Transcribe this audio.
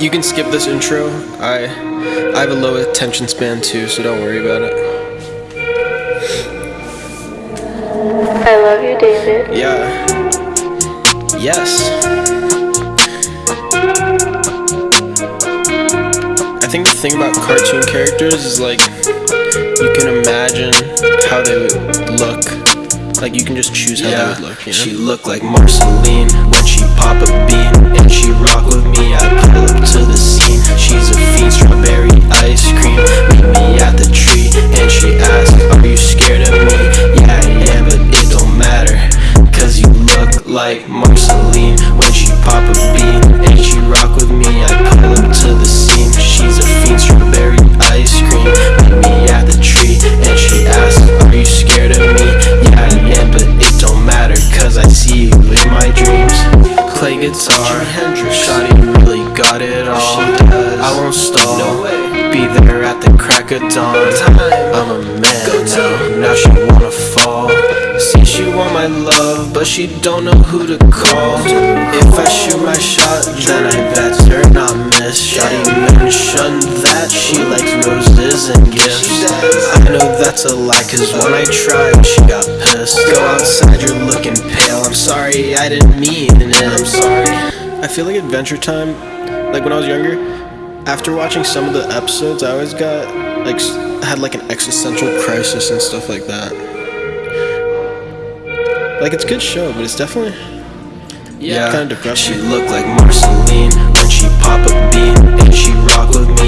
You can skip this intro. I I have a low attention span too, so don't worry about it. I love you, David. Yeah. Yes. I think the thing about cartoon characters is like you can imagine how they would look. Like you can just choose how they would look. You know? She look like Marceline when she pop a bean and she rock like Marceline when she pop a bean and she rock with me. I pull up to the scene. She's a fiend, strawberry ice cream. Meet me at the tree and she asks, Are you scared of me? Yeah, I am, but it don't matter. Cause I see you in my dreams. Play guitar, Shawty really got it all. I won't stall. Be there at the crack of dawn. I'm a man now. Now she wanna fall. But she don't know who to call. If I shoot my shot, then I better not miss. Shawty mentioned that she likes roses and gifts. I know that's a lie, cause when I tried, she got pissed. Go outside, you're looking pale. I'm sorry, I didn't mean it. I'm sorry. I feel like Adventure Time, like when I was younger, after watching some of the episodes, I always got like had like an existential crisis and stuff like that. Like it's a good show, but it's definitely Yeah, Kinda depressing. She look like Marceline when she pop a bean and she rock with me.